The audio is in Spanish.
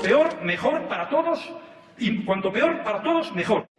peor, mejor para todos, y cuanto peor para todos, mejor.